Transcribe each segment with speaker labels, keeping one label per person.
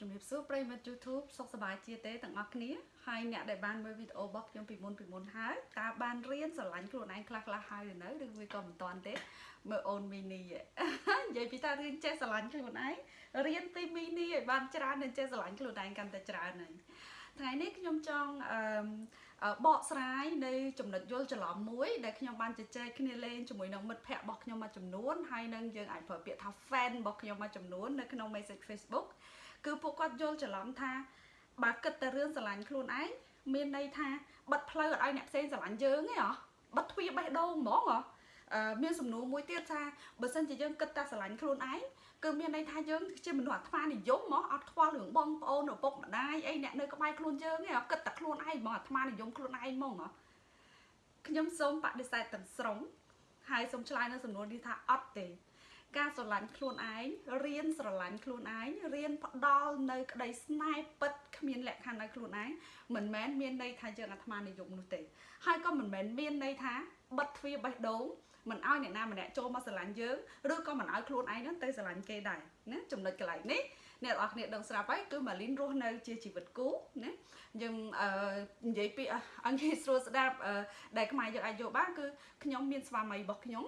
Speaker 1: ជំរាបសួរប្រិយមិត្ត YouTube សុខសប្បាយជាទេទាំងអស់គ្នាហើយអ្នកដែលបានមើលវីដេអូរបស់ខ្ញុំពីមុនពីមុនហើយតើបានរៀនស្រឡាញ់ខ្លួនឯងខ្លះខ្លះហើយឬនៅឬវាក៏មិនតាន់ទេមើលអូនមីនីនិយាយពីតើរៀនចេះស្រឡាញ់ខ្លួនឯងរៀនពីមីនីឲ្យបានច្រើននឹងចេះស្រឡាញ់ខ្លួនឯងកាន់តែច្រើនហើយថ្ងៃនេះខ្ញុំចង់អឺបកស្រាយនៅចំណុចយល់ច្រឡំមួយដែលខ្ញុំបានជជែកគ្នាលេងជាមួយនឹងមិត្តភ័ក្តិរបស់ខ្ញុំមួយចំនួនហើយនឹងយើងអាចប្រើពាក្យថា fan របស់ខ្ញុំមួយចំនួននៅក្នុង message Facebook គឺពួកគាត់យល់ច្រឡំថាបើគិតតែរឿងស្រឡាញ់ខ្លួនឯងមានន័យថាបិទផ្លូវឲ្យអ្នកផ្សេងស្រឡាញ់យើងទេហ៎បិទទ្វារបេះដូងហ្មងហ៎មានសំណួរមួយទៀតថាបើសិនជាយើងគិតតែស្រឡាញ់ខ្លួនឯងគឺមានន័យថាយើងជាមនុស្សអាត្មានិយមមកអត់ខ្វល់រឿងបងប្អូនឪពុកម្ដាយអីអ្នកនៅក្បែរខ្លួនយើងទេគិតតែខ្លួនឯងហ្មងអាត្មានិយមខ្លួនឯងហ្មងហ៎ខ្ញុំសូមបដិសេធទាំងស្រុងហើយសូមឆ្លើយនៅសំណួរនេះថាអត់ទេ ការស្រឡាញ់ខ្លួនឯងរៀនស្រឡាញ់ខ្លួនឯងរៀនផ្ដល់នៅក្តីស្នេហ៍ពិតគ្មានលក្ខខណ្ឌឲ្យខ្លួនឯងមិនមែនមានន័យថាយើងអាត្មានិយមនោះទេហើយក៏មិនមែនមានន័យថាបិទទ្វារបេះដូងមិនឲ្យអ្នកណាម្នាក់ចូលមកស្រឡាញ់យើងឬក៏មិនឲ្យខ្លួនឯងហ្នឹងទៅស្រឡាញ់គេដែរណាចំណុចកន្លែងនេះអ្នកនរគ្នាដឹងស្រាប់ហើយគឺម៉ាលីនរស់នៅជាជីវិតគូណាយើងអឺនិយាយពីអង្គស្រួលស្ដាប់ដែលខ្មែរយើងអាចយកបានគឺខ្ញុំមានស្វាមីរបស់ខ្ញុំ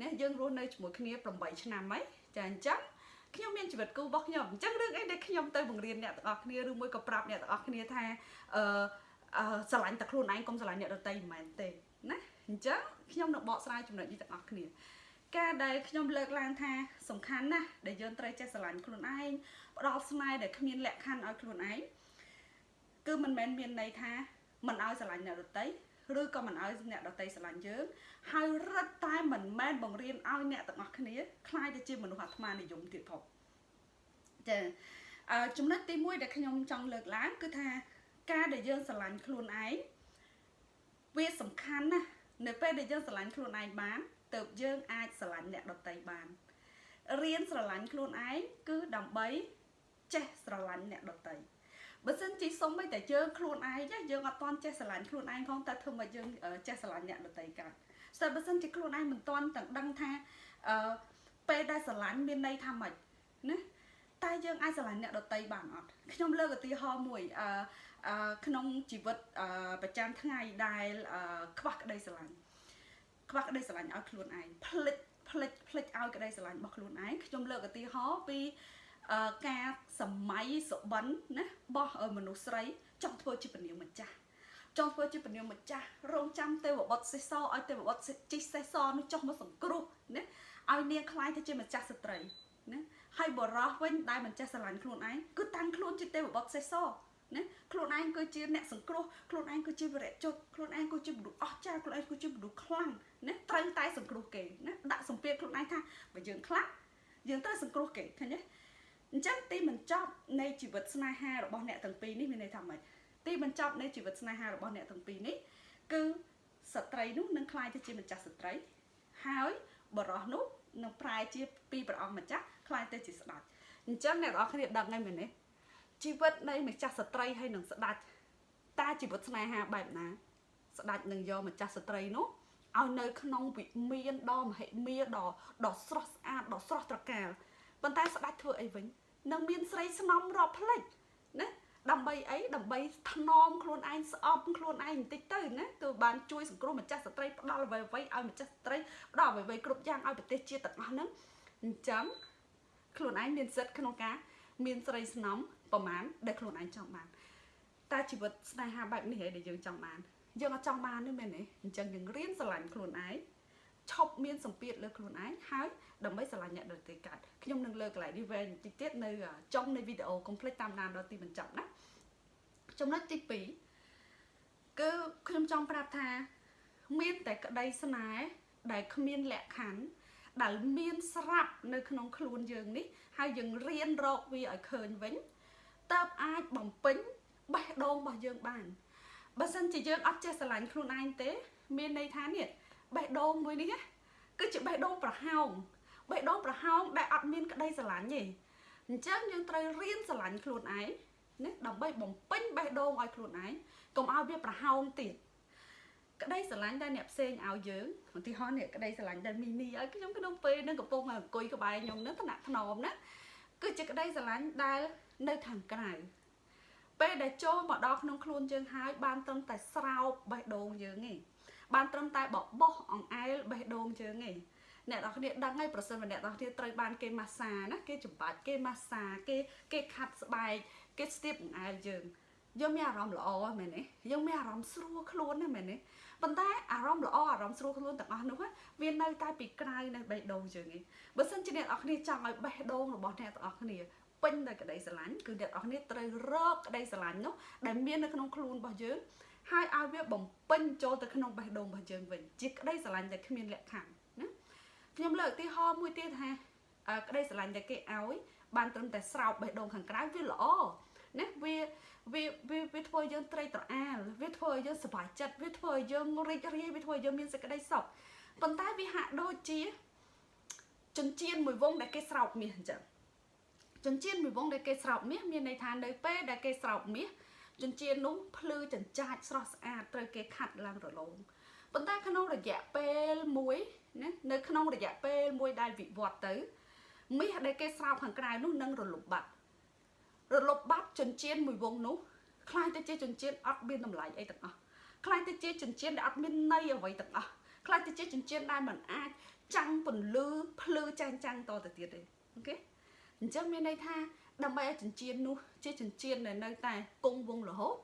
Speaker 1: ណាយើងរស់នៅជាមួយគ្នា8ឆ្នាំហើយចាអញ្ចឹងខ្ញុំមានជីវិតគូរបស់ខ្ញុំអញ្ចឹងរឿងអីដែលខ្ញុំទៅបង្រៀនអ្នកទាំងអស់គ្នាឬមួយក៏ប្រាប់អ្នកទាំងអស់គ្នាថាអឺអឺស្រឡាញ់តែខ្លួនឯងកុំស្រឡាញ់អ្នកដទៃមិនមែនទេណាអញ្ចឹងខ្ញុំនឹងបកស្រាយចំណុចនេះទាំងអស់គ្នាការដែលខ្ញុំលើកឡើងថាសំខាន់ណាស់ដែលយើងត្រូវចេះស្រឡាញ់ខ្លួនឯងផ្ដល់ស្នេហ៍ដែលគ្មានលក្ខខណ្ឌឲ្យខ្លួនឯងគឺមិនមែនមានន័យថាមិនឲ្យស្រឡាញ់អ្នកដទៃ ឬក៏មិនឲ្យអ្នកដតីស្រឡាញ់យើងហើយរឹតតែមិនមែនបង្រៀនឲ្យអ្នកទាំងអស់គ្នាខ្លាយទៅជាមនុស្សអាត្មានិយមទៀតផងចាអឺចំណុចទី1ដែលខ្ញុំចង់លើកឡើងគឺថាការដែលយើងស្រឡាញ់ខ្លួនឯងវាសំខាន់ណាស់នៅពេលដែលយើងស្រឡាញ់ខ្លួនឯងបានទៅយើងអាចស្រឡាញ់អ្នកដតីបានរៀនស្រឡាញ់ខ្លួនឯងគឺដើម្បីចេះស្រឡាញ់អ្នកដតី បើសិនជាសុំឲ្យតែយើងខ្លួនឯងយើងអត់តន់ចេះស្រឡាញ់ខ្លួនឯងផងតែធ្វើមកយើងចេះស្រឡាញ់អ្នកដទៃកើតស្ទើរបើសិនជាខ្លួនឯងមិនតន់ទាំងដឹងថាអឺពេលដែលស្រឡាញ់មានន័យថាម៉េចណាតែយើងអាចស្រឡាញ់អ្នកដទៃបានអត់ខ្ញុំលើកឧទាហរណ៍មួយអឺក្នុងជីវិតប្រចាំថ្ងៃដែលខ្វះក្តីស្រឡាញ់ខ្វះក្តីស្រឡាញ់ឲ្យខ្លួនឯងផ្លិចផ្លិចផ្លិចឲ្យក្តីស្រឡាញ់របស់ខ្លួនឯងខ្ញុំលើកឧទាហរណ៍ពី ការសម័យសុបិនណាបោះមនុស្សស្រីចង់ធ្វើជាពនាងម្ចាស់ចង់ធ្វើជាពនាងម្ចាស់រងចាំទេវបុត្រសេះសឲ្យទេវបុត្រជីសេះសនោះចុះមកសង្គ្រោះណាឲ្យនាងខ្លាយទៅជាម្ចាស់ស្ត្រីណាហើយបរោះវិញដែលមិនចេះស្រឡាញ់ខ្លួនឯងគឺតាំងខ្លួនជាទេវបុត្រសេះសណាខ្លួនឯងគឺជាអ្នកសង្គ្រោះខ្លួនឯងគឺជាវរៈជុតខ្លួនឯងគឺជាមនុស្សអស្ចារ្យខ្លួនឯងគឺជាមនុស្សខ្លាំងណាត្រូវតែសង្គ្រោះគេណាដាក់សម្ពាធខ្លួនឯងថាបើយើងខ្លាំងយើងត្រូវសង្គ្រោះគេឃើញទេ អញ្ចឹងទីមិនចប់នៃជីវិតស្នេហារបស់អ្នកទាំងពីរនេះមានន័យថាម៉េចទីមិនចប់នៃជីវិតស្នេហារបស់អ្នកទាំងពីរនេះគឺស្ត្រីនោះនឹងក្លាយទៅជាម្ចាស់ស្ត្រី ហើយបរោះនោះនឹងប្រែជាពីព្រះអង្គម្ចាស់ក្លាយទៅជាស្ដេចអញ្ចឹងអ្នកនរគ្នាដឹងហើយមែនទេជីវិតនៃម្ចាស់ស្ត្រីហើយនឹងស្ដេចតើជីវិតស្នេហាបែបណា ស្ដេចនឹងយកម្ចាស់ស្ត្រីនោះឲ្យនៅក្នុងវិមានដ៏មហិមាដ៏ដ៏ស្រស់ស្អាតដ៏ស្រស់ត្រកាលប៉ុន្តែស្ដេចធ្វើអីវិញ នឹងមានស្រីស្នំរាប់ផ្លេចណាដើម្បីអីដើម្បីថ្នមខ្លួនឯងស្អប់ខ្លួនឯងបន្តិចទៅណាគឺបានជួយសង្គ្រោះម្ចាស់ស្ត្រីផ្ដល់អ្វីៗឲ្យម្ចាស់ស្ត្រីផ្ដល់អ្វីៗគ្រប់យ៉ាងឲ្យប្រទេសជាតិទាំងអស់ហ្នឹងអញ្ចឹងខ្លួនឯងមានសិទ្ធិក្នុងការ មានស្រីស្នំប្រមាណដែលខ្លួនឯងចង់បានតែជីវិតស្នេហាបែបនេះឯងដែលយើងចង់បានយើងអត់ចង់បានទេមែនទេអញ្ចឹងយើងរៀនស្រឡាញ់ខ្លួនឯង ឈប់មានសម្ពាធលើខ្លួនឯងហើយដើម្បីស្រឡាញ់អ្នកដទៃកើតខ្ញុំនឹងលើកកន្លែងនេះវែងបន្តិចទៀតនៅចុងនៃវីដេអូកុំភ្លេចតាមដានដល់ទីបញ្ចប់ណាចំណុចទី2គឺខ្ញុំចង់ប្រាប់ថា មានតែក្តីស្នេហ៍ដែលគ្មានលក្ខខណ្ឌដែលមានស្រាប់នៅក្នុងខ្លួនយើងនេះ ហើយយើងរៀនរកវាឲ្យឃើញវិញតើបអាចបំពេញបេះដូងរបស់យើងបានបើសិនជាយើងអត់ចេះស្រឡាញ់ខ្លួនឯងទេ មានន័យថានេះ បេះដូងមួយនេះគឺជាបេះដូងប្រហោងបេះដូងប្រហោងដែលអត់មានក្តីស្រឡាញ់ទេអញ្ចឹងយើងត្រូវរៀនស្រឡាញ់ខ្លួនឯងណាដើម្បីបំពេញបេះដូងឲ្យខ្លួនឯងកុំឲ្យវាប្រហោងទៀតក្តីស្រឡាញ់ដែលអ្នកផ្សេងឲ្យយើងឧទាហរណ៍នេះក្តីស្រឡាញ់ដែលមីនីឲ្យខ្ញុំក្នុងពេលនឹងកំពុងអង្គុយក្បែរខ្ញុំនឹងថ្នាក់ថ្នមណាគឺជាក្តីស្រឡាញ់ដែលនៅខាងក្រៅពេលដែលចូលមកដល់ក្នុងខ្លួនយើងហើយបានត្រឹមតែស្រោបបេះដូងយើងទេ បានត្រឹមតែបបោះអង្អែលបេះដូងយើងទេអ្នកនរគ្នាដឹងហើយប្រសិនបើអ្នកនរគ្នាត្រូវបានគេម៉ាស្សាណាគេចំបាច់គេម៉ាស្សាគេគេខាត់ស្បែកគេស្ទាបអង្អែលយើងយើងមានអារម្មណ៍ល្អមែនទេយើងមានអារម្មណ៍ស្រួលខ្លួនណាមែនទេប៉ុន្តែអារម្មណ៍ល្អអារម្មណ៍ស្រួលខ្លួនទាំងអស់នោះវានៅតែពីក្រៅនៅបេះដូងយើងឯងបើសិនជាអ្នកនរគ្នាចង់ឲ្យបេះដូងរបស់អ្នកទាំងអស់គ្នាពេញដោយក្តីស្រឡាញ់គឺអ្នកនរគ្នាត្រូវរកក្តីស្រឡាញ់នោះដែលមាននៅក្នុងខ្លួនរបស់យើង ហើយឲ្យវាបំពេញចូលទៅក្នុងបេះដូងរបស់យើងវិញជាក្តីស្រឡាញ់ដែលគ្មានលក្ខខណ្ឌណាខ្ញុំលើកឧទាហរណ៍មួយទៀតថាក្តីស្រឡាញ់ដែលគេឲ្យបានត្រឹមតែស្រោបបេះដូងខាងក្រៅវាល្អណាវាវាវាវាធ្វើឲ្យយើងត្រេកត្រអាលវាធ្វើឲ្យយើងសប្បាយចិត្តវាធ្វើឲ្យយើងរីករាយវាធ្វើឲ្យយើងមានសេចក្តីសុខប៉ុន្តែវាហាក់ដូចជាចិញ្ចៀនមួយវងដែលគេស្រោបមាសអញ្ចឹងចិញ្ចៀនមួយវងដែលគេស្រោបមាសមានន័យថានៅពេលដែលគេស្រោបមាស ចិញ្ចៀននោះភ្លឺចិញ្ចាចស្រស់ស្អាតត្រូវគេខាត់ឡើងរលោងប៉ុន្តែក្នុងរយៈពេលមួយណានៅក្នុងរយៈពេលមួយដែលវិវត្តទៅមាសដែលគេស្រោបខាងក្រៅនោះនឹងរលប់បាត់រលប់បាត់ចិញ្ចៀនមួយវងនោះខ្លាំងទៅជាចិញ្ចៀនអត់មានតម្លៃអីទាំងអស់ខ្លាំងទៅជាចិញ្ចៀនដែលអត់មានន័យអ្វីទាំងអស់ខ្លាំងទៅជាចិញ្ចៀនដែលមិនអាចចាំងពន្លឺភ្លឺចាំងចាំងតទៅទៀតទេអូខេអញ្ចឹងមានន័យថា ដើម្បីឲ្យចិញ្ចៀននោះជាចិញ្ចៀនដែលនៅតែគង់វងរហូត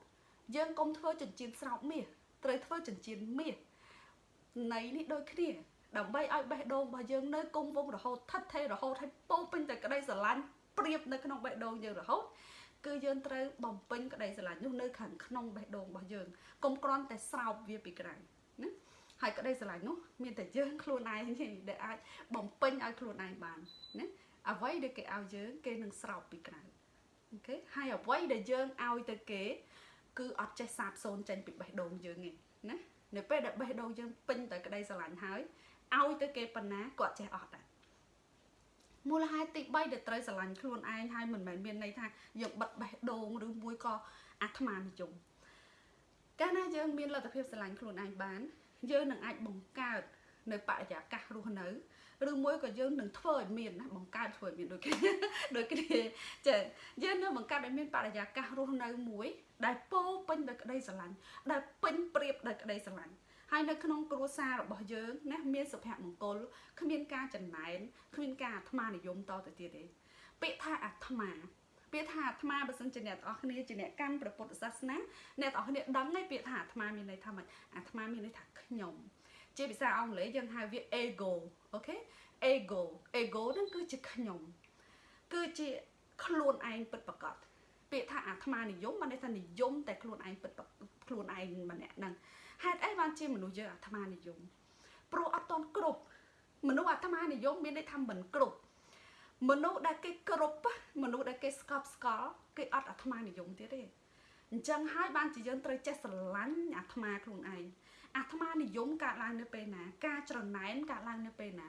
Speaker 1: យើងកុំធ្វើចិញ្ចៀនស្រោបមាសត្រូវធ្វើចិញ្ចៀនមាសន័យនេះដូចគ្នាដើម្បីឲ្យបេះដូងរបស់យើងនៅគង់វងរហូតថិតថេររហូតឲ្យពោពេញតែក្តីស្រឡាញ់ប្រៀបនៅក្នុងបេះដូងយើងរហូតគឺយើងត្រូវបំពេញក្តីស្រឡាញ់នោះនៅខាងក្នុងបេះដូងរបស់យើងកុំគ្រាន់តែស្រោបវាពីក្រៅណាហើយក្តីស្រឡាញ់នោះមានតែយើងខ្លួនឯងទេដែលអាចបំពេញឲ្យខ្លួនឯងបានណា អ្វីដែលគេឲ្យយើងគេនឹងស្រោបពីក្រៅអូខេហើយអ្វីដែលយើងឲ្យទៅគេ គឺអត់ចេះសាបសូន្យចេញពីបេះដូងយើងទេណានៅពេលដែលបេះដូងយើងពេញទៅក្តីស្រឡាញ់ហើយឲ្យទៅគេប៉ុណ្ណាគាត់ចេះអត់ដែរមូលហេតុទី3ដែលត្រូវស្រឡាញ់ខ្លួនឯងហើយមិនមែនមានន័យថាយើងបិទបេះដូងឬមួយក៏អាត្មានិយមកាលណាយើងមានលទ្ធភាពស្រឡាញ់ខ្លួនឯងបាន យើងនឹងអាចបង្កើតនៅបរិយាកាសរស់នៅ ឬមួយក៏យើងនឹងធ្វើឲ្យមានណាបង្កើតធ្វើឲ្យមានដូចគ្នាដូចគ្នាចាយើងនឹងបង្កើតឲ្យមានបរិយាកាសរស់នៅមួយ ដែលពោពេញដោយក្តីស្រឡាញ់ដែលពេញប្រៀបដោយក្តីស្រឡាញ់ហើយនៅក្នុងគ្រួសាររបស់យើងណាមានសុភមង្គលគ្មានការចំណែនគ្មានការអាត្មានិយមតទៅទៀតទេពាក្យថាអាត្មាពាក្យថាអាត្មាបើសិនជាអ្នកទាំងអស់គ្នាជាអ្នកកាន់ព្រះពុទ្ធសាសនាអ្នកទាំងអស់គ្នាដឹងហើយពាក្យថាអាត្មាមានន័យថាម៉េចអាត្មាមានន័យថាខ្ញុំ ជាភាសាអង់គ្លេសយើងហៅវា ego អូខេ ego ego ហ្នឹងគឺជាខ្ញុំគឺជាខ្លួនឯងពិតប្រាកដពាក្យថាអាត្មានិយមបានន័យថានិយមតែខ្លួនឯងពិតខ្លួនឯងម្នាក់ហ្នឹងហេតុអីបានជាមនុស្សយើងអាត្មានិយមព្រោះអត់តន់គ្រប់មនុស្សអាត្មានិយមមានន័យថាមិនគ្រប់មនុស្សដែលគេគ្រប់មនុស្សដែលគេស្កប់ស្កល់គេអត់អាត្មានិយមទៀតទេអញ្ចឹងហើយបានជាយើងត្រូវចេះស្រឡាញ់អាត្មាខ្លួនឯង អាត្មានិយមកើតឡើងនៅពេលណា ការច្រណែនកើតឡើងនៅពេលណា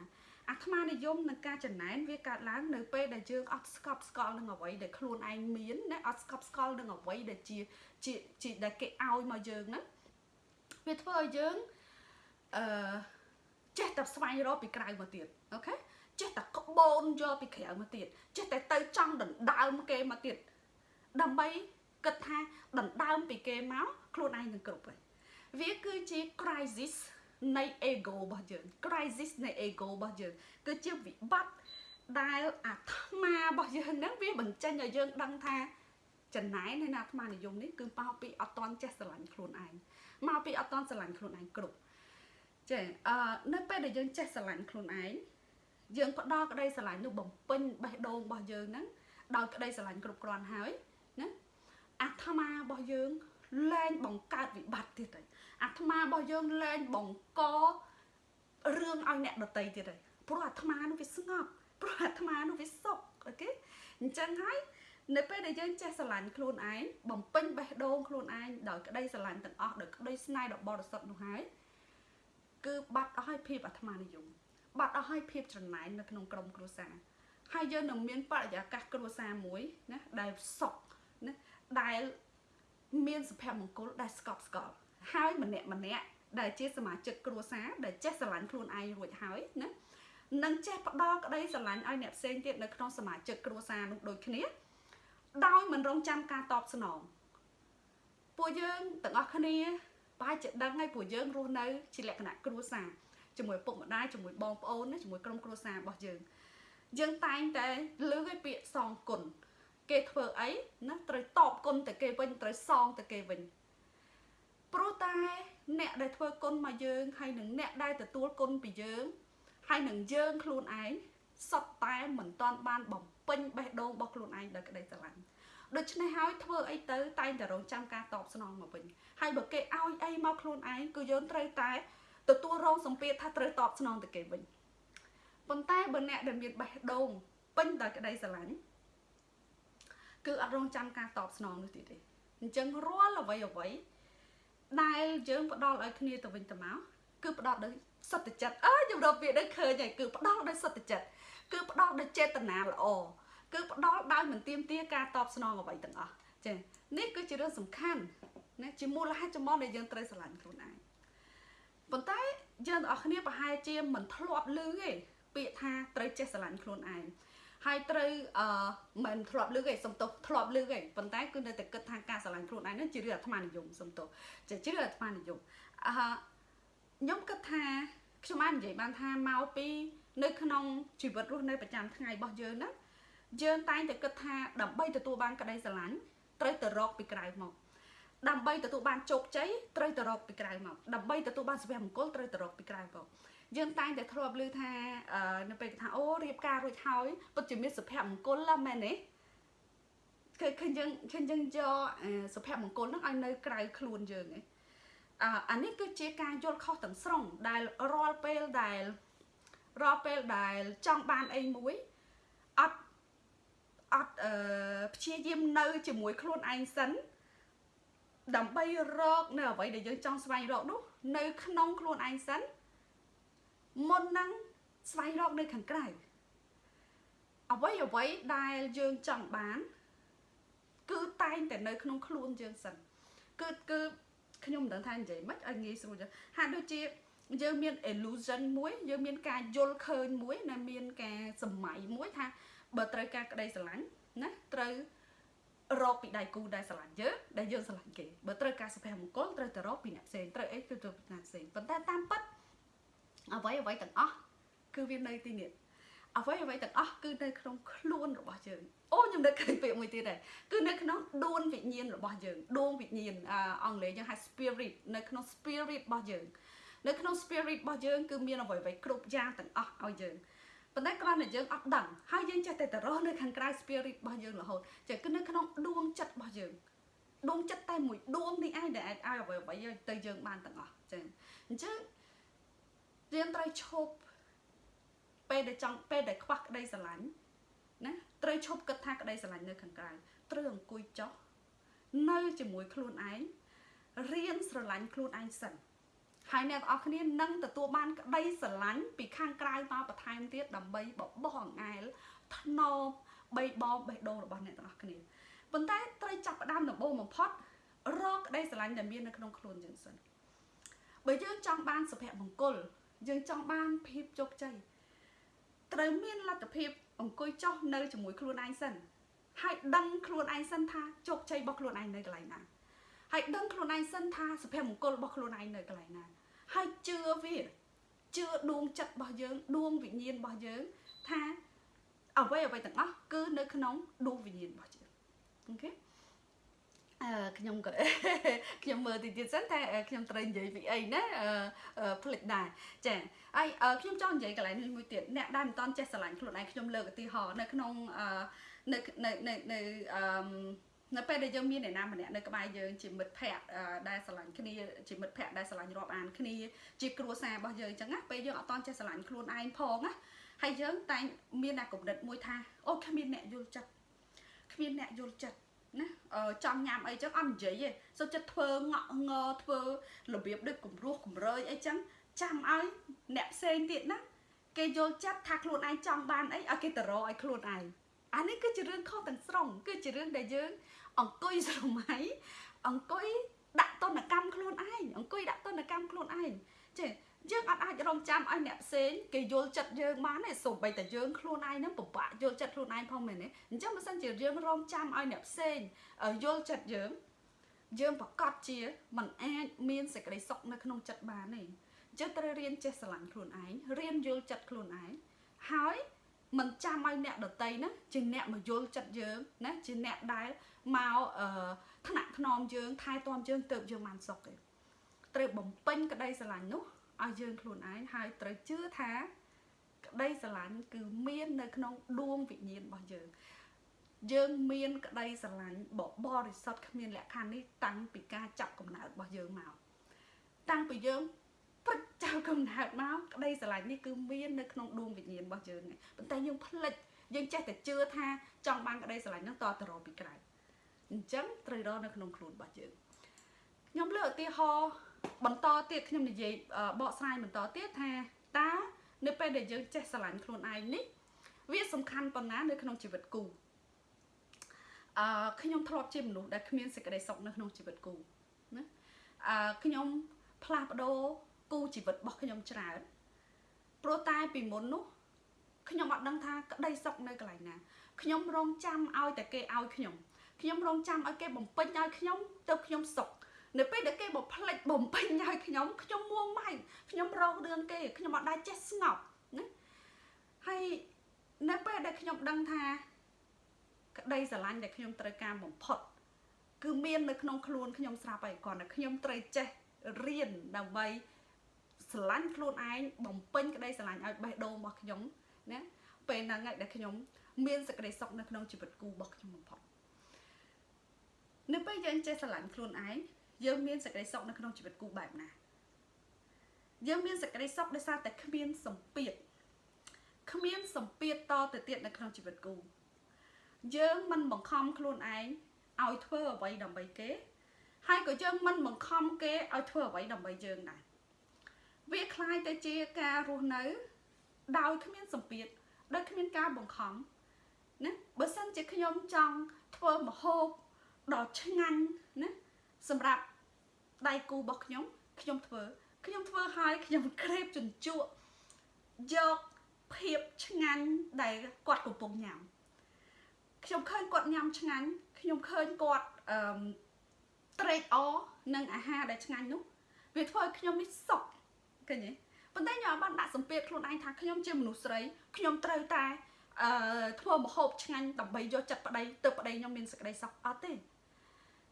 Speaker 1: អាត្មានិយមនឹងការចំណែនវាកើតឡើងនៅពេលដែលយើងអត់ស្កប់ស្កល់នឹងអ្វីដែលខ្លួនឯងមានណាអត់ស្កប់ស្កល់នឹងអ្វីដែលជាជាជាដែលគេឲ្យមកយើងណាវាធ្វើឲ្យយើងអឺចេះតែស្វែងរកពីក្រៅមកទៀតអូខេចេះតែក្បូនយកពីក្រៅមកទៀតចេះតែទៅចង់ដណ្ដើមគេមកទៀតដើម្បីគិតថាដណ្ដើមពីគេមកខ្លួនឯងនឹងគ្រប់ហើយ វាគឺជា crisis នៃ ego របស់យើង crisis នៃ ego របស់យើងគឺជាវិបត្តិដែលអាត្មារបស់យើងហ្នឹងវាបញ្ចេញឲ្យយើងដឹងថាចំណែននៃអាត្មានិយមនេះគឺមកពីអត់តន់ចេះស្រឡាញ់ខ្លួនឯងមកពីអត់តន់ស្រឡាញ់ខ្លួនឯងគ្រប់ចេះអឺនៅពេលដែលយើងចេះស្រឡាញ់ខ្លួនឯងយើងផ្ដល់ក្តីស្រឡាញ់នោះបំពេញបេះដូងរបស់យើងហ្នឹងដោយក្តីស្រឡាញ់គ្រប់គ្រាន់ហើយណាអាត្មារបស់យើងលែងបង្កើតវិបត្តិទៀតហើយ អាត្មារបស់យើងលែងបង្ករឿងឲ្យអ្នកដតីទៀតហើយព្រោះអាត្មានោះវាស្ងប់ព្រោះអាត្មានោះវាសុខអូខេអញ្ចឹងហើយនៅពេលដែលយើងចេះស្រឡាញ់ខ្លួនឯងបំពេញបេះដូងខ្លួនឯងដោយក្តីស្រឡាញ់ទាំងអស់ដោយក្តីស្នេហ៍ដ៏បរិសុទ្ធនោះហើយគឺបាត់អស់ហើយភាពអាត្មានិយមបាត់អស់ហើយភាពច្រណែននៅក្នុងក្រុមគ្រួសារហើយយើងនឹងមានបរិយាកាសគ្រួសារមួយណាដែលសុខណាដែលមានសុភមង្គលដែលស្កប់ស្កល់ ហើយម្នាក់ម្នាក់ដែលជាសមាជិកគ្រួសារដែលចេះស្រឡាញ់ខ្លួនឯងរួចហើយណានិងចេះផ្ដល់ក្តីស្រឡាញ់ឲ្យអ្នកផ្សេងទៀតនៅក្នុងសមាជិកគ្រួសារនោះដូចគ្នាដោយមិនរងចាំការតបស្នងពួកយើងទាំងអស់គ្នាប្រហែលជាដឹងហើយពួកយើងរស់នៅជាលក្ខណៈគ្រួសារជាមួយពុកម្ដាយជាមួយបងប្អូនជាមួយក្រុមគ្រួសាររបស់យើងយើងតែងតែលើកឲ្យពាក្យសងគុណគេធ្វើអីណាត្រូវតបគុណទៅគេវិញត្រូវសងទៅគេវិញ ព្រោះតែអ្នកដែលធ្វើគុណមកយើងហើយនឹងអ្នកដែលទទួលគុណពីយើងហើយនឹងយើងខ្លួនឯងសត្វតែមិនតាន់បានបំពេញបេះដូងរបស់ខ្លួនឯងដោយក្តីស្រឡាញ់ដូច្នេះហើយធ្វើអីទៅតែងតែរងចាំការតបស្នងមកវិញហើយបើគេឲ្យអីមកខ្លួនឯងគឺយើងត្រូវតែទទួលរងសម្ពាធថាត្រូវតបស្នងទៅគេវិញប៉ុន្តែបើអ្នកដែលមានបេះដូងពេញដោយក្តីស្រឡាញ់គឺអត់រងចាំការតបស្នងនោះទៀតទេអញ្ចឹងរាល់អ្វីអ្វី ដែលយើងផ្ដល់ឲ្យគ្នាទៅវិញទៅមកគឺផ្ដល់ដោយសត្វចិត្តអើខ្ញុំរកពាក្យនេះឃើញហើយគឺផ្ដល់ដោយសត្វចិត្តគឺផ្ដល់ដោយចេតនាល្អគឺផ្ដល់ដោយមិនទៀមទាការតបស្នងអ្វីទាំងអស់ចា៎នេះគឺជារឿងសំខាន់ណាជាមូលហេតុចម្បងដែលយើងត្រូវស្រឡាញ់ខ្លួនឯងប៉ុន្តែយើងទាំងអស់គ្នាប្រហែលជាមិនធ្លាប់ឮទេពាក្យថាត្រូវចេះស្រឡាញ់ខ្លួនឯង ហើយត្រូវអឺមិនធ្លាប់លើកឯងសំទោសធ្លាប់លើកឯងប៉ុន្តែគឺនៅតែគិតថាការស្រឡាញ់ខ្លួនឯងនឹងជារឿងអាត្មានិយមសំទោសជាជារឿងអាត្មានិយមអឺខ្ញុំគិតថាខ្ញុំបាននិយាយបានថាមកពី នៅក្នុងជីវិតរស់នៅប្រចាំថ្ងៃរបស់យើងណាយើងតែងតែគិតថាដើម្បីទទួលបានក្តីស្រឡាញ់ត្រូវទៅរកពីក្រៅមកដើម្បីទទួលបានជោគជ័យត្រូវទៅរកពីក្រៅមកដើម្បីទទួលបានសុភមង្គលត្រូវទៅរកពីក្រៅមក យើងតែងតែធ្លាប់ឮថានៅពេលថាអូរៀបការរួចហើយពិតជាមានសុភមង្គលឡាមែនទេគឺឃើញយើងឃើញយើងយកសុភមង្គលហ្នឹងឲ្យនៅក្រៅខ្លួនយើងឯងអអានេះគឺជាការយល់ខុសទាំងស្រុងដែលរាល់ពេលដែលរាល់ពេលដែលចង់បានអីមួយអត់អត់អឺព្យាយាមនៅជាមួយខ្លួនឯងសិនដើម្បីរកនៅអ្វីដែលយើងចង់ស្វែងរកនោះនៅក្នុងខ្លួនឯងសិន មុននឹងស្វែងរកនៅខាងក្រៅអ្វីអ្វីដែលយើងចង់បាន គឺតែងតែនៅក្នុងខ្លួនយើងសិនគឺគឺខ្ញុំមិនដឹងថានិយាយម៉េចឲ្យងាយស្រួលចឹងហាក់ដូចជាយើងមាន illusion មួយយើងមានការយល់ឃើញមួយណាមានការសម័យមួយថាបើត្រូវការក្តីស្រឡាញ់ណាត្រូវរកពីដៃគូដែលស្រឡាញ់យើងដែលយើងស្រឡាញ់គេបើត្រូវការសុភមង្គលត្រូវទៅរកពីអ្នកផ្សេងត្រូវអីគឺទៅពីអ្នកផ្សេងប៉ុន្តែតាមពិត អ្វីអ្វីទាំងអស់គឺវានៅទីនេះអ្វីអ្វីទាំងអស់គឺនៅក្នុងខ្លួនរបស់យើងអូខ្ញុំនឹកឃើញពាក្យមួយទៀតដែរគឺនៅក្នុងដួងវិញ្ញាណរបស់យើងដួងវិញ្ញាណអង់គ្លេសយើងហៅ spirit នៅក្នុង spirit របស់យើងនៅក្នុង spirit របស់យើងគឺមានអ្វីអ្វីគ្រប់យ៉ាងទាំងអស់ឲ្យយើងប៉ុន្តែគ្រាន់តែយើងអត់ដឹងហើយយើងចេះតែទៅរស់នៅខាងក្រៅ spirit របស់យើងរហូតចេះគឺនៅក្នុងដួងចិត្តរបស់យើងដួងចិត្តតែមួយដួងនេះឯងដែលអាចឲ្យអ្វីអ្វីទៅយើងបានទាំងអស់ចឹងអញ្ចឹង យើងត្រូវឈប់ពេលដែលចង់ពេលដែលខ្វះក្តីស្រឡាញ់ណាត្រូវឈប់គិតថាក្តីស្រឡាញ់នៅខាងក្រៅត្រូវអង្គុយចុះនៅជាមួយខ្លួនឯងរៀនស្រឡាញ់ខ្លួនឯងសិនហើយអ្នកទាំងអស់គ្នានឹងទទួលបានក្តីស្រឡាញ់ពីខាងក្រៅមកបន្ថែមទៀតដើម្បីបបោះអង្អែលថ្នមបីបងបេះដូងរបស់អ្នកទាំងអស់គ្នាប៉ុន្តែត្រូវចាប់ផ្ដើមដំបូងបំផុតរកក្តីស្រឡាញ់ដែលមាននៅក្នុងខ្លួនយើងសិនបើយើងចង់បានសុភមង្គល យើងចង់បានភាពជោគជ័យត្រូវមានលទ្ធភាពអង្គុយចុះនៅជាមួយខ្លួនឯងសិនហើយដឹងខ្លួនឯងសិនថាជោគជ័យរបស់ខ្លួនឯងនៅកន្លែងណាហើយដឹងខ្លួនឯងសិនថាសុភមង្គលរបស់ខ្លួនឯងនៅកន្លែងណាហើយជឿវាជឿដួងចិត្តរបស់យើងដួងវិញ្ញាណរបស់យើងថាអ្វីអ្វីទាំងអស់គឺនៅក្នុងដួងវិញ្ញាណរបស់យើងអូខេអឺ ខ្ញុំក៏ខ្ញុំមើលតិចទៀតសិនតែខ្ញុំត្រូវនិយាយពីអីណាផ្លិចដែរចាហើយខ្ញុំចង់និយាយកន្លែងនេះមួយទៀតអ្នកដែលមិនតន់ចេះស្រឡាញ់ខ្លួនឯងខ្ញុំលើកឧទាហរណ៍នៅក្នុងនៅនៅនៅនៅអឺនៅពេលដែលយើងមានអ្នកណាម្នាក់នៅក្បែរយើងជាមិត្តភ័ក្តិដែលស្រឡាញ់គ្នាជាមិត្តភ័ក្តិដែលស្រឡាញ់រាប់អានគ្នាជាគ្រួសាររបស់យើងអញ្ចឹងណាពេលយើងអត់តន់ចេះស្រឡាញ់ខ្លួនឯងផងណាហើយយើងតែមានតែគំនិតមួយថាអូគ្មានអ្នកយល់ចិត្តគ្មានអ្នកយល់ចិត្ត ណាចង់ញ៉ាំអីចឹងអត់និយាយទេសុទ្ធចិត្តធ្វើងក់ងធ្វើរបៀបដូចគំរោះគំរើយអីចឹងចាំឲ្យអ្នកផ្សេងទៀតណាគេយល់ចិត្តថាខ្លួនឯងចង់បានអីឲ្យគេទៅរកឲ្យខ្លួនឯងអានេះគឺជារឿងខុសទាំងស្រុងគឺជារឿងដែលយើង អង្គុយស្រមៃអង្គុយដាក់តនកម្មខ្លួនឯងអង្គុយដាក់តនកម្មខ្លួនឯងចេះ យើងអត់អាចរងចាំឲ្យអ្នកផ្សេងគេយល់ចិត្តយើងបានទេសូម្បីតែយើងខ្លួនឯងនឹងពិបាកយល់ចិត្តខ្លួនឯងផងមែនទេអញ្ចឹងបើសិនជាយើងរងចាំឲ្យអ្នកផ្សេងយល់ចិត្តយើងយើងប្រកាសជាมันអាចមានសេចក្តីសុខនៅក្នុងចិត្តបានទេយើងត្រូវរៀនចេះស្រឡាញ់ខ្លួនឯងរៀនយល់ចិត្តខ្លួនឯងហើយមិនចាំឲ្យអ្នកដតីណាជាអ្នកមកយល់ចិត្តយើងណាជាអ្នកដែលមកអឺថ្នាក់ថ្នមយើងថែទាំយើងទៅយើងបានសុខទេត្រូវបំពេញក្តីស្រឡាញ់នោះ ឲ្យយើងខ្លួនឯងហើយត្រូវជឿថាក្តីស្រឡាញ់គឺមាននៅក្នុងដួងវិញ្ញាណរបស់យើង យើងមានក្តីស្រឡាញ់បបរិសុទ្ធគ្មានលក្ខខណ្ឌនេះតាំងពីការចាប់កំណើតរបស់យើងមកតាំងពីយើងពិតចាប់កំណើតមកក្តីស្រឡាញ់នេះគឺមាននៅក្នុងដួងវិញ្ញាណរបស់យើងប៉ុន្តែយើងផ្លិចយើងចេះតែជឿថាចង់បានក្តីស្រឡាញ់នោះតទៅរកពីក្រៅអញ្ចឹងត្រូវរកនៅក្នុងខ្លួនរបស់យើងខ្ញុំលើកឧទាហរណ៍ បន្តទៀតខ្ញុំនិយាយបកស្រាយបន្តទៀតថាតើនៅពេលដែលយើងចេះស្រឡាញ់ខ្លួនឯងនេះវាសំខាន់ប៉ុណ្ណានៅក្នុងជីវិតគូអឺខ្ញុំធ្លាប់ជាមនុស្សដែលគ្មានសេចក្តីសុខនៅក្នុងជីវិតគូណាអឺខ្ញុំផ្លាស់ប្ដូរគូជីវិតរបស់ខ្ញុំច្រើនព្រោះតែពីមុននោះខ្ញុំអត់ដឹងថាក្តីសុខនៅកន្លែងណាខ្ញុំរងចាំឲ្យតែគេឲ្យខ្ញុំខ្ញុំរងចាំឲ្យគេបំពេញឲ្យខ្ញុំទៅខ្ញុំសុខ នៅពេលដែលគេបំផ្លិចបំពេញឲ្យខ្ញុំខ្ញុំមួម៉ៅខ្ញុំរងរឿងគេខ្ញុំអត់ដែរចេះស្ងប់ណាហើយនៅពេលដែលខ្ញុំដឹងថាក្តីស្រឡាញ់ដែលខ្ញុំត្រូវការបំផុតគឺមាននៅក្នុងខ្លួនខ្ញុំស្រាប់ហើយគ្រាន់តែខ្ញុំត្រូវចេះរៀនដើម្បីស្រឡាញ់ខ្លួនឯងបំពេញក្តីស្រឡាញ់ឲ្យបេះដូងរបស់ខ្ញុំណាពេលហ្នឹងឯងដែលខ្ញុំមានសេចក្តីសុខនៅក្នុងជីវិតគូរបស់ខ្ញុំបំផុតនៅពេលយើងចេះស្រឡាញ់ខ្លួនឯង យើងមានសេចក្តីសុខនៅក្នុងជីវិតគូបែបណាយើងមានសេចក្តីសុខដោយសារតែគ្មានសម្ពាធគ្មានសម្ពាធតទៅទៀតនៅក្នុងជីវិតគូយើងមិនបង្ខំខ្លួនឯងឲ្យធ្វើអ្វីដើម្បីគេហើយក៏យើងមិនបង្ខំគេឲ្យធ្វើអ្វីដើម្បីយើងដែរវាคล้ายទៅជាការរស់នៅដោយគ្មានសម្ពាធដោយគ្មានការបង្ខំណាបើសិនជាខ្ញុំចង់ធ្វើមហូបដ៏ឆ្ងាញ់ណាសម្រាប់ ដៃគូរបស់ខ្ញុំខ្ញុំធ្វើខ្ញុំធ្វើឲ្យខ្ញុំក្រេបជញ្ជក់យកភាពឆ្ងាញ់ដែលគាត់កំពុងញ៉ាំខ្ញុំឃើញគាត់ញ៉ាំឆ្ងាញ់ខ្ញុំឃើញគាត់អឺត្រេកអរនឹងអាហារដែលឆ្ងាញ់នោះវាធ្វើឲ្យខ្ញុំនេះសុខឃើញទេប៉ុន្តែខ្ញុំអត់បានដាក់សម្ពាធខ្លួនឯងថាខ្ញុំជាមនុស្សស្រីខ្ញុំត្រូវតែអឺធ្វើម្ហូបឆ្ងាញ់ដើម្បីយកចិត្តប្តីទៅប្តីខ្ញុំមានសេចក្តីសុខអត់ទេ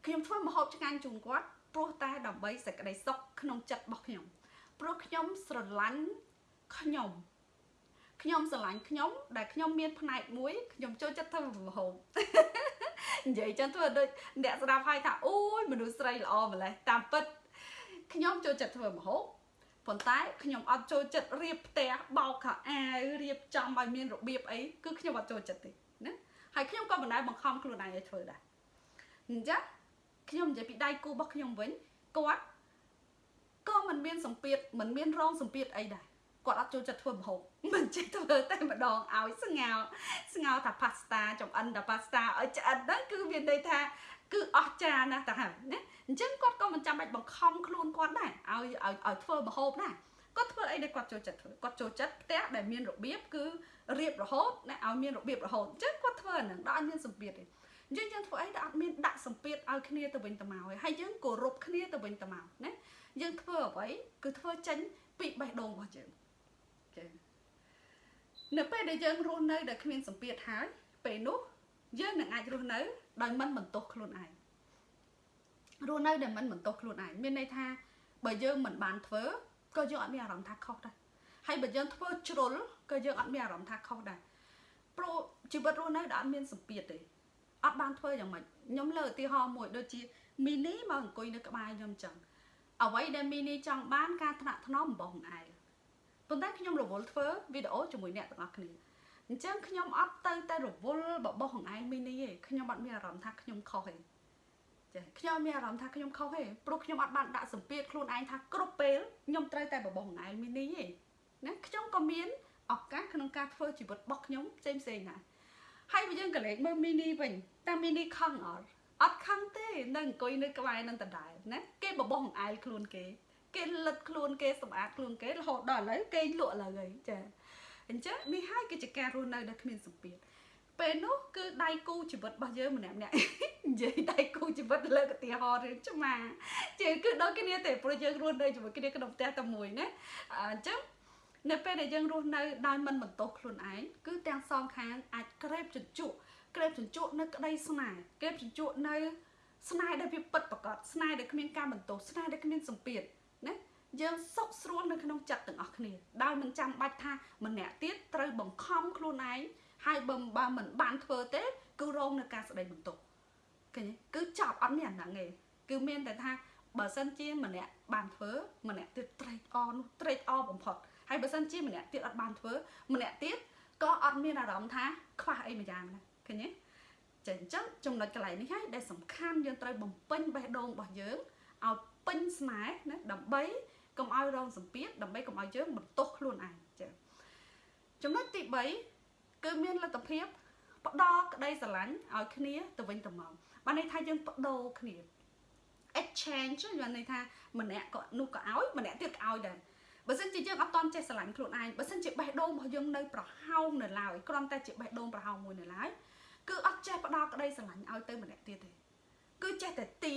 Speaker 1: ខ្ញុំធ្វើម្ហូបឆ្ងាញ់ជូនគាត់ ព្រោះតែដើម្បីសេចក្តីសុខក្នុងចិត្តរបស់ខ្ញុំព្រោះខ្ញុំស្រឡាញ់ខ្ញុំខ្ញុំស្រឡាញ់ខ្ញុំដែលខ្ញុំមានផ្នែកមួយខ្ញុំចូលចិត្តធ្វើម្ហូបនិយាយចឹងធ្វើដូចអ្នកស្ដាប់ហើយថាអូយមនុស្សស្រីល្អម្ល៉េះតាមពិតខ្ញុំចូលចិត្តធ្វើម្ហូបប៉ុន្តែខ្ញុំអត់ចូលចិត្តរៀបផ្ទះបោកខោអាវរៀបចំឲ្យមានរបៀបអីគឺខ្ញុំអត់ចូលចិត្តទេណាហើយខ្ញុំក៏មិនដែលបង្ខំខ្លួនឯងឲ្យធ្វើដែរអញ្ចឹង ខ្ញុំនិយាយពីដៃគូរបស់ខ្ញុំវិញគាត់ក៏មិនមានសម្ពាធមិនមានរងសម្ពាធអីដែរគាត់អត់ចូលចិត្តធ្វើម្ហូបមិនចេះធ្វើតែម្ដងឲ្យស្ងោស្ងោថា pasta ចំអិនតែ pasta ឲ្យឆ្អិនហ្នឹងគឺមានន័យថាគឺអស្ចារ្យណាស់ទៅហើយណាអញ្ចឹងគាត់ក៏មិនចាំបាច់បង្ខំខ្លួនគាត់ដែរឲ្យឲ្យឲ្យធ្វើម្ហូបដែរគាត់ធ្វើអីដែលគាត់ចូលចិត្តធ្វើគាត់ចូលចិត្តផ្ទះដែលមានរបៀបគឺរៀបរហូតណាឲ្យមានរបៀបរហូតអញ្ចឹងគាត់ធ្វើអាហ្នឹងដល់អត់មានសម្ពាធទេ អញ្ចឹងយើងធ្វើអីដែលអត់មានដាក់សម្ពាធឲ្យគ្នាទៅវិញទៅមកហើយយើងគោរពគ្នាទៅវិញទៅមកណាយើងធ្វើអ្វីគឺធ្វើចេញពីបេះដូងរបស់យើងចានៅពេលដែលយើងរស់នៅដែលគ្មានសម្ពាធហើយពេលនោះយើងនឹងអាចរស់នៅដោយមិនបន្ទោសខ្លួនឯងរស់នៅដែលមិនបន្ទោសខ្លួនឯងមានន័យថាបើយើងមិនបានធ្វើក៏យើងអត់មានអារម្មណ៍ថាខុសដែរហើយបើយើងធ្វើជ្រុលក៏យើងអត់មានអារម្មណ៍ថាខុសដែរព្រោះជីវិតរស់នៅដែលអត់មានសម្ពាធទេ អត់បានធ្វើយ៉ាងម៉េចខ្ញុំលើកឧទាហរណ៍មួយដូចជាមីនីមកអង្គុយនៅក្បែរខ្ញុំចឹងអ្វីដែលមីនីចង់បានការថ្នាក់ថ្នមរបស់ខ្លួនឯងប៉ុន្តែខ្ញុំរវល់ធ្វើវីដេអូជាមួយអ្នកទាំងអស់គ្នាអញ្ចឹងខ្ញុំអត់ទៅតែរវល់បបោះខ្លួនឯងមីនីទេខ្ញុំអត់មានអារម្មណ៍ថាខ្ញុំខុសទេចាខ្ញុំមានអារម្មណ៍ថាខ្ញុំខុសទេព្រោះខ្ញុំអត់បានដាក់សម្ពាធខ្លួនឯងថាគ្រប់ពេលខ្ញុំត្រូវតែបបោះខ្លួនឯងមីនីទេណាខ្ញុំក៏មានឱកាសក្នុងការធ្វើជីវិតរបស់ខ្ញុំផ្សេងផ្សេងដែរ ហើយបើយើងក៏លេចមើលមីនីវិញតើមីនីខឹងអត់អត់ខឹងទេនៅអង្គុយនៅក្បែរនឹងដដែលណាគេបបោះអង្អែលខ្លួនគេ គេលិតខ្លួនគេសម្អាតខ្លួនគេរហូតដល់ឥឡូវគេលក់ឡើយហើយចាអញ្ចឹងនេះហើយគឺជាការរស់នៅដែលគ្មានសម្ពាធពេលនោះគឺដៃគូជីវិតរបស់យើងម្នាក់ម្នាក់និយាយដៃគូជីវិតលើកឧទាហរណ៍រឿងឆ្មាជឿគឺដូចគ្នាទេព្រោះយើងរស់នៅជាមួយគ្នាក្នុងផ្ទះតែមួយណាអញ្ចឹង នៅពេលដែលយើងរស់នៅដោយមិនបន្ទោសខ្លួនឯងគឺទាំងសងខាងអាចក្រេបជញ្ជក់ក្រេបជញ្ជក់នៅក្តីស្នេហ៍ក្រេបជញ្ជក់នៅ ស្នេហ៍ដែលវាពិតប្រកបស្នេហ៍ដែលគ្មានការបន្ទោសស្នេហ៍ដែលគ្មានសម្ពាធណាយើងសុខស្រួលនៅក្នុងចិត្តទាំងអស់គ្នាដោយមិនចាំបាច់ថាម្នាក់ទៀតត្រូវបង្ខំខ្លួនឯងហើយបើបើមិនបានធ្វើទេ គឺរងនឹងការស្ដីបន្ទោសឃើញគឺចប់អត់មានអាហ្នឹងទេគឺមានតែថាបើសិនជាម្នាក់បានធ្វើម្នាក់ទៀតត្រេកអរនោះត្រេកអរបំផុត ហើយបើសិនជាម្នាក់ទៀតអត់បានធ្វើម្នាក់ទៀតក៏អត់មានអារម្មណ៍ថាខ្វះអីមួយយ៉ាងដែរឃើញទេចឹងអញ្ចឹងចំណុចកន្លែងនេះហើយដែលសំខាន់យើងត្រូវបំពេញបេះដូងរបស់យើងឲ្យពេញស្នេហ៍ណាដើម្បីកុំឲ្យរងសម្ពាធដើម្បីកុំឲ្យយើងបន្ទោសខ្លួនឯងចា៎ចំណុចទី3គឺមានលទ្ធភាពផ្ដល់ក្តីស្រឡាញ់ឲ្យគ្នាទៅវិញទៅមកបានន័យថាយើងបដូរគ្នា exchange បានន័យថាម្នាក់ក៏នោះក៏ឲ្យម្នាក់ទៀតក៏ឲ្យដែរ បើសិនជាយើងអត់តន់ចេះស្រឡាញ់ខ្លួនឯងបើសិនជាបេះដូងរបស់យើងនៅប្រហោងនៅឡើយគ្រាន់តែជាបេះដូងប្រហោងមួយនៅឡើយគឺអត់ចេះផ្ដល់ក្តីស្រឡាញ់ឲ្យទៅម្នាក់ទៀតទេគឺចេះតែទា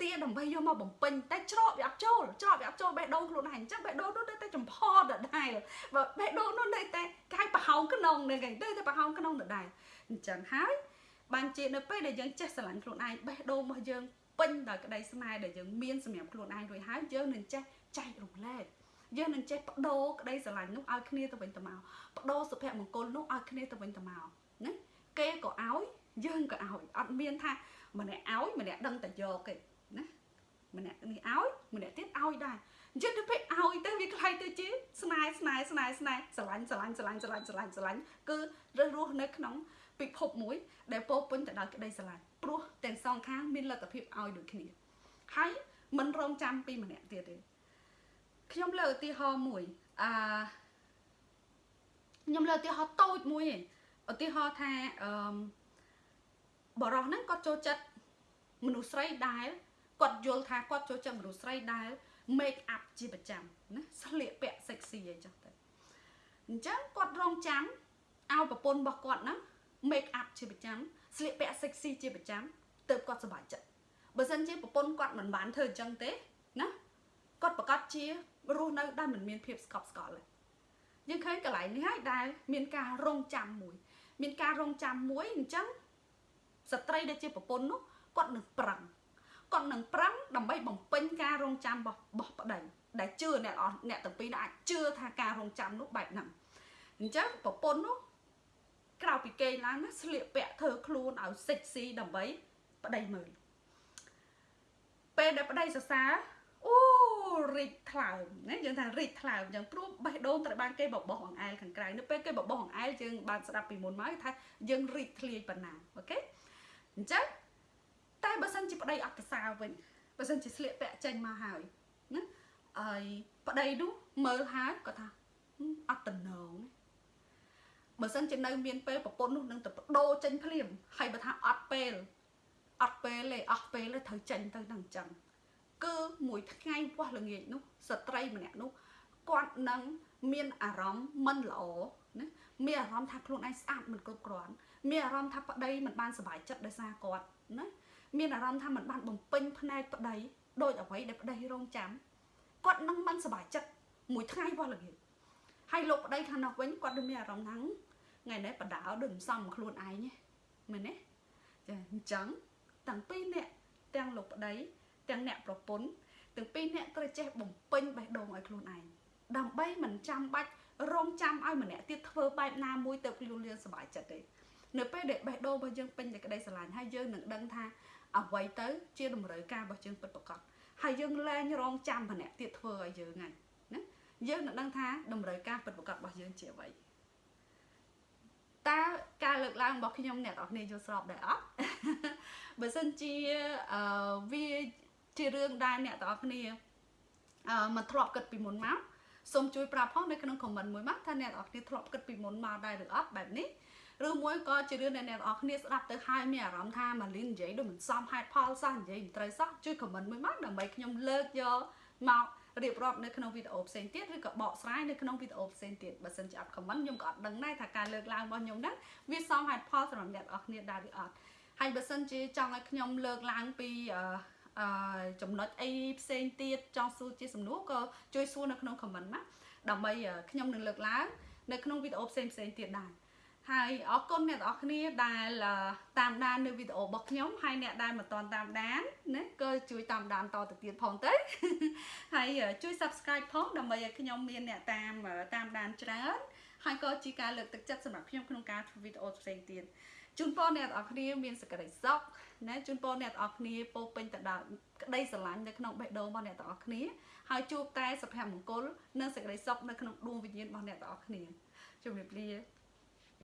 Speaker 1: ទាដើម្បីយកមកបំពេញតែច្រកវាអត់ចូលច្រកវាអត់ចូលបេះដូងខ្លួនឯងអញ្ចឹងបេះដូងនោះនៅតែចំផដដែលបើបេះដូងនោះនៅតែកាយប្រហោងក្នុងនឹងឯងនៅតែប្រហោងក្នុងដដែលអញ្ចឹងហើយបានជានៅពេលដែលយើងចេះស្រឡាញ់ខ្លួនឯងបេះដូងរបស់យើងពេញដោយក្តីស្នេហ៍ដែលយើងមានសម្រាប់ខ្លួនឯងរួចហើយយើងនឹងចេះចែករំលែក យើងនឹងចេះបដូរក្តីស្រឡាញ់នោះឲ្យគ្នាទៅវិញទៅមកបដូរសុភមង្គលនោះឲ្យគ្នាទៅវិញទៅមកណាគេក៏ឲ្យយើងក៏ឲ្យអត់មានថាម្នាក់ឲ្យម្នាក់ដឹងតែយកទេណាម្នាក់នេះឲ្យម្នាក់ទៀតឲ្យដែរអញ្ចឹងទៅពេលឲ្យទៅវាខ្លាយទៅជាស្នេហ៍ស្នេហ៍ស្នេហ៍ស្នេហ៍ស្រឡាញ់ស្រឡាញ់ស្រឡាញ់ស្រឡាញ់ស្រឡាញ់ស្រឡាញ់គឺរស់រស់នៅក្នុងពិភពមួយ ដែលពោពេញទៅដោយក្តីស្រឡាញ់ព្រោះទាំងសងខាងមានលទ្ធភាពឲ្យដូចគ្នាហើយមិនរងចាំពីម្នាក់ទៀតទេ ខ្ញុំលើឧទាហរណ៍មួយអឺខ្ញុំលើឧទាហរណ៍តូចមួយឯងឧទាហរណ៍ថាអឺបរោះហ្នឹងគាត់ចូលចិត្តមនុស្សស្រីដែលគាត់យល់ថាគាត់ចូលចិត្តមនុស្សស្រីដែល make up ជាប្រចាំណាស្លៀកពាក់ sexy អីចឹងទៅអញ្ចឹងគាត់រងចាំឲ្យប្រពន្ធរបស់គាត់ហ្នឹង make up ជាប្រចាំស្លៀកពាក់ sexy ជាប្រចាំទើបគាត់សប្បាយចិត្តបើសិនជាប្រពន្ធគាត់មិនបានធ្វើអញ្ចឹងទេណាគាត់ប្រកាសជា រស់នៅដែលមិនមានភាពស្កប់ស្កល់ទេយើងឃើញកន្លែងនេះហើយដែលមានការរងចាំមួយ មានការរងចាំមួយអញ្ចឹងស្ត្រីដែលជាប្រពន្ធនោះគាត់នឹងប្រឹងគាត់នឹងប្រឹងដើម្បីបំពេញការរងចាំរបស់របស់ប្តីដែលជឿអ្នកអស់អ្នកទាំងពីរអាចជឿថាការរងចាំនោះបែបហ្នឹងអញ្ចឹងប្រពន្ធនោះក្រៅពីគេឡើងណាស្លៀកពាក់ធ្វើខ្លួនឲ្យ sexy ដើម្បីប្តីមើលពេលដែលប្តីសរសើរ អូរីកថ្លើមណាយើងថារីកថ្លើមយ៉ាងព្រោះបេះដូងត្រូវបានគេបបោះអង្អែលខាងក្រៅនៅពេលគេបបោះអង្អែលយើងបានស្ដាប់ពីមុនមកថាយើងរីកធ្លាយប៉ុណ្ណាអូខេអញ្ចឹងតែបើសិនជាប្តីអត់ប្រសើរវិញបើសិនជាស្លៀកពាក់ចេញមកហើយណាហើយប្តីនោះមើលហើយគាត់ថាអត់តំណងបើសិនជានៅមានពេលប្រពន្ធនោះនឹងទៅបដូរចេញភ្លាមហើយបើថាអត់ពេលអត់ពេលទេអស់ពេលទេត្រូវចេញទៅនឹងអញ្ចឹង គឺមួយថ្ងៃវាស់ល្ងាចនោះស្ត្រីម្នាក់នោះគាត់នឹងមានអារម្មណ៍មិនល្អណាមានអារម្មណ៍ថាខ្លួនឯងស្អាតមិនគ្រប់គ្រាន់មានអារម្មណ៍ថាប្តីមិនបានសុបាយចិត្តដោយសារគាត់ណាមានអារម្មណ៍ថាមិនបានបំពេញផ្នែកប្តីដោយអ្វីដែលប្តីរងចាំគាត់នឹងមិនសុបាយចិត្តមួយថ្ងៃវាស់ល្ងាចហើយលោកប្តីខាងនោះវិញគាត់នឹងមានអារម្មណ៍ថាថ្ងៃនេះបដាដូចមិនសមខ្លួនឯងទេមែនទេចាអញ្ចឹងទាំងពីរនាក់ទាំងលោកប្តី ទាំងអ្នកប្រពន្ធទាំងពីរអ្នកត្រូវចេះបំពេញបេះដូងឲ្យខ្លួនឯងដើម្បីមិនចាំបាច់រងចាំឲ្យម្នាក់ទៀតធ្វើបែបណាមួយទៅខ្លួនយើងសុបាយចិត្តទេនៅពេលដែលបេះដូងរបស់យើងពេញតែក្តីស្រឡាញ់ហើយយើងនឹងដឹងថាអ្វីទៅជាតម្រូវការរបស់យើងពិតប្រាកដហើយយើងលែងរងចាំម្នាក់ទៀតធ្វើឲ្យយើងហ្នឹងណាយើងនឹងដឹងថាតម្រូវការពិតប្រាកដរបស់យើងជាអ្វីតើការលើកឡើងរបស់ខ្ញុំអ្នកនរគ្នាយល់ស្របដែរអត់បើសិនជាអឺវា ជារឿងដែលអ្នកទាំងអស់គ្នាអឺមិនធ្លាប់គិតពីមុនមកសូមជួយប្រាប់ផងនៅក្នុង comment មួយមកថាអ្នកទាំងអស់គ្នាធ្លាប់គិតពីមុនមកដែរឬអត់បែបនេះឬមួយក៏ជារឿងដែលអ្នកទាំងអស់គ្នាស្ដាប់ទៅហើយមានអារម្មណ៍ថាម៉ាលីននិយាយដូចមិនសមហេតុផលសោះនិយាយមិនត្រូវសោះជួយ comment មួយមកដើម្បីខ្ញុំលើកយកមករៀបរាប់នៅក្នុងវីដេអូផ្សេងទៀតឬក៏បកស្រាយនៅក្នុងវីដេអូផ្សេងទៀតបើសិនជាអត់ comment ខ្ញុំក៏អត់ដឹងដែរថាការលើកឡើងរបស់ខ្ញុំហ្នឹងវាសមហេតុផលសម្រាប់អ្នកទាំងអស់គ្នាដែរឬអត់ហើយបើសិនជាចង់ឲ្យខ្ញុំលើកឡើងពីអឺអឺ ចំណុចអីផ្សេងទៀតចង់សួរជាសំណួរក៏ជួយសួរនៅក្នុង comment ណាដើម្បីខ្ញុំនឹងលើកឡើងនៅក្នុងវីដេអូផ្សេងផ្សេងទៀតដែរហើយអរគុណអ្នកទាំងអស់គ្នាដែលតាមដាននៅវីដេអូរបស់ខ្ញុំហើយអ្នកដែលមិនទាន់តាមដានណាក៏ជួយតាមដានតទៅទៀតផងទៅហើយជួយ Subscribe ផងដើម្បីឲ្យខ្ញុំមានអ្នកតាមតាមដានច្រើនហើយក៏ជាការលើកទឹកចិត្តសម្រាប់ខ្ញុំក្នុងការធ្វើវីដេអូផ្សេងទៀតជូនពរអ្នកទាំងអស់គ្នាមានសេចក្តីសុខ ណាជូនពរអ្នកទាំងអស់គ្នាពោពេញទៅដោយក្តីស្រឡាញ់នៅក្នុងបេះដូងរបស់អ្នកទាំងអស់គ្នាហើយជួបតែសុភមង្គលនិងសេចក្តីសុខនៅក្នុងដួងវិញ្ញាណរបស់អ្នកទាំងអស់គ្នាជម្រាបលា